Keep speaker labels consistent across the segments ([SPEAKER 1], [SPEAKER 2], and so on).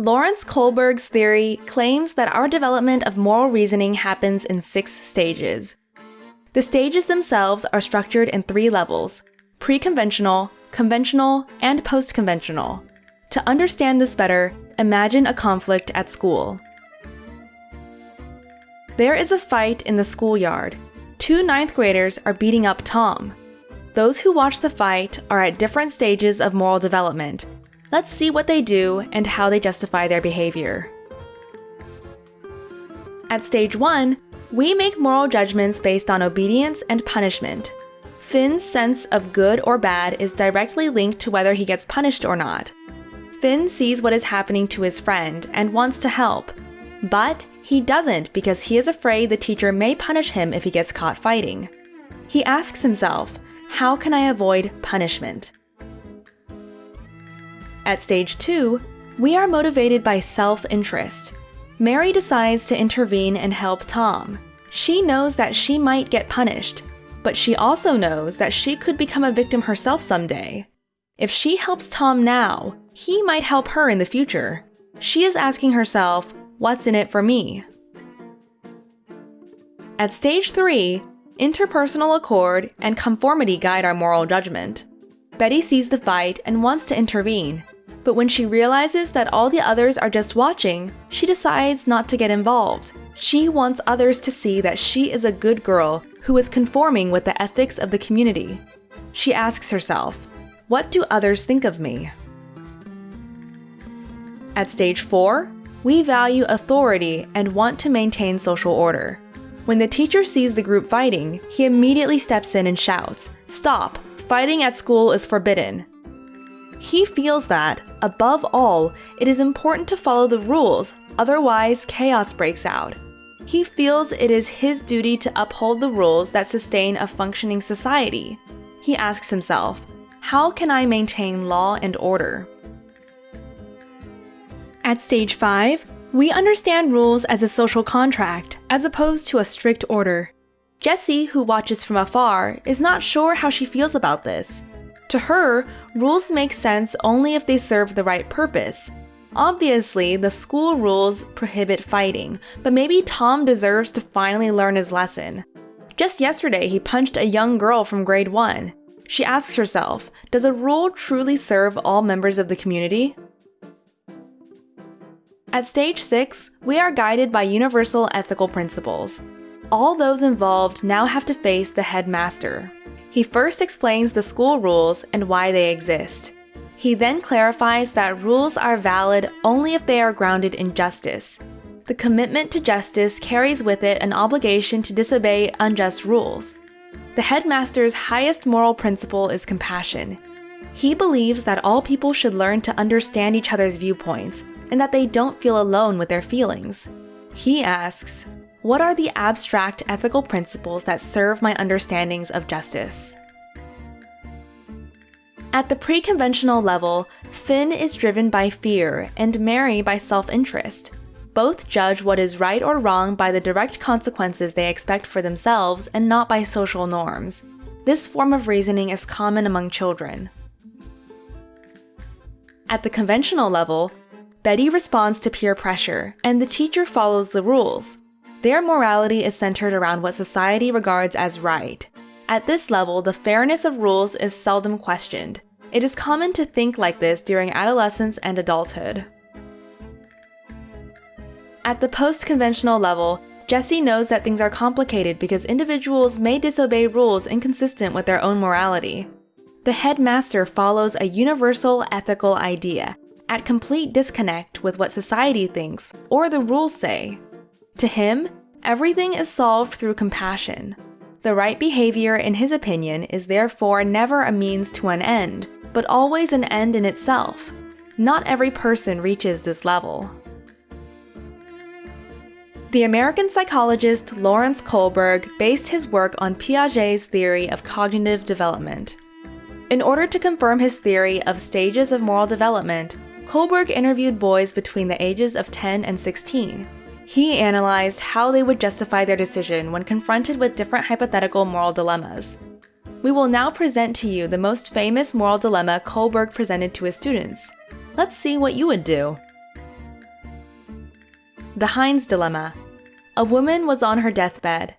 [SPEAKER 1] Lawrence Kohlberg's theory claims that our development of moral reasoning happens in six stages. The stages themselves are structured in three levels pre conventional, conventional, and post conventional. To understand this better, imagine a conflict at school. There is a fight in the schoolyard. Two ninth graders are beating up Tom. Those who watch the fight are at different stages of moral development. Let's see what they do and how they justify their behavior. At stage 1, we make moral judgments based on obedience and punishment. Finn's sense of good or bad is directly linked to whether he gets punished or not. Finn sees what is happening to his friend and wants to help, but he doesn't because he is afraid the teacher may punish him if he gets caught fighting. He asks himself, How can I avoid punishment? At stage 2, we are motivated by self interest. Mary decides to intervene and help Tom. She knows that she might get punished, but she also knows that she could become a victim herself someday. If she helps Tom now, he might help her in the future. She is asking herself, What's in it for me? At stage 3, interpersonal accord and conformity guide our moral judgment. Betty sees the fight and wants to intervene, but when she realizes that all the others are just watching, she decides not to get involved. She wants others to see that she is a good girl who is conforming with the ethics of the community. She asks herself, What do others think of me? At stage 4, we value authority and want to maintain social order. When the teacher sees the group fighting, he immediately steps in and shouts, Stop! Fighting at school is forbidden. He feels that, above all, it is important to follow the rules, otherwise, chaos breaks out. He feels it is his duty to uphold the rules that sustain a functioning society. He asks himself, How can I maintain law and order? At stage 5, we understand rules as a social contract, as opposed to a strict order. Jessie, who watches from afar, is not sure how she feels about this. To her, rules make sense only if they serve the right purpose. Obviously, the school rules prohibit fighting, but maybe Tom deserves to finally learn his lesson. Just yesterday, he punched a young girl from grade 1. She asks herself, does a rule truly serve all members of the community? At stage 6, we are guided by universal ethical principles. All those involved now have to face the headmaster. He first explains the school rules and why they exist. He then clarifies that rules are valid only if they are grounded in justice. The commitment to justice carries with it an obligation to disobey unjust rules. The headmaster's highest moral principle is compassion. He believes that all people should learn to understand each other's viewpoints and that they don't feel alone with their feelings. He asks, What are the abstract ethical principles that serve my understandings of justice? At the pre conventional level, Finn is driven by fear and Mary by self interest. Both judge what is right or wrong by the direct consequences they expect for themselves and not by social norms. This form of reasoning is common among children. At the conventional level, Betty responds to peer pressure, and the teacher follows the rules. Their morality is centered around what society regards as right. At this level, the fairness of rules is seldom questioned. It is common to think like this during adolescence and adulthood. At the post conventional level, Jesse knows that things are complicated because individuals may disobey rules inconsistent with their own morality. The headmaster follows a universal ethical idea at complete disconnect with what society thinks or the rules say. To him, everything is solved through compassion. The right behavior, in his opinion, is therefore never a means to an end, but always an end in itself. Not every person reaches this level. The American psychologist Lawrence Kohlberg based his work on Piaget's theory of cognitive development. In order to confirm his theory of stages of moral development, Kohlberg interviewed boys between the ages of 10 and 16. He analyzed how they would justify their decision when confronted with different hypothetical moral dilemmas. We will now present to you the most famous moral dilemma Kohlberg presented to his students. Let's see what you would do. The Heinz Dilemma. A woman was on her deathbed.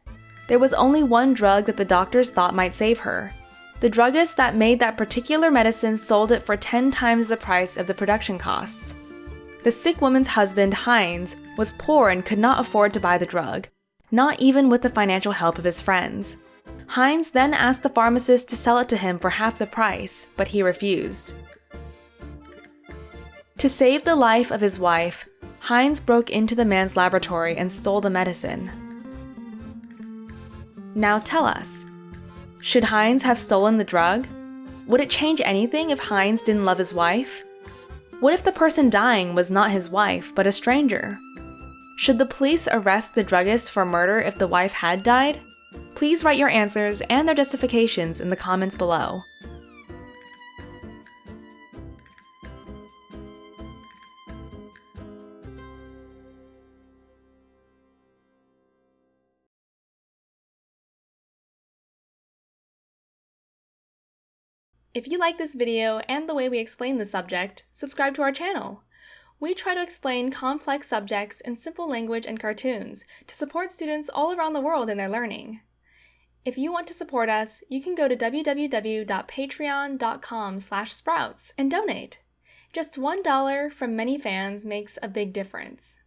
[SPEAKER 1] There was only one drug that the doctors thought might save her. The druggist that made that particular medicine sold it for 10 times the price of the production costs. The sick woman's husband, Heinz, was poor and could not afford to buy the drug, not even with the financial help of his friends. Heinz then asked the pharmacist to sell it to him for half the price, but he refused. To save the life of his wife, Heinz broke into the man's laboratory and stole the medicine. Now tell us should Heinz have stolen the drug? Would it change anything if Heinz didn't love his wife? What if the person dying was not his wife, but a stranger? Should the police arrest the druggist for murder if the wife had died? Please write your answers and their justifications in the comments below. If you like this video and the way we explain the subject, subscribe to our channel. We try to explain complex subjects in simple language and cartoons to support students all around the world in their learning. If you want to support us, you can go to www.patreon.com sprouts and donate. Just $1 from many fans makes a big difference.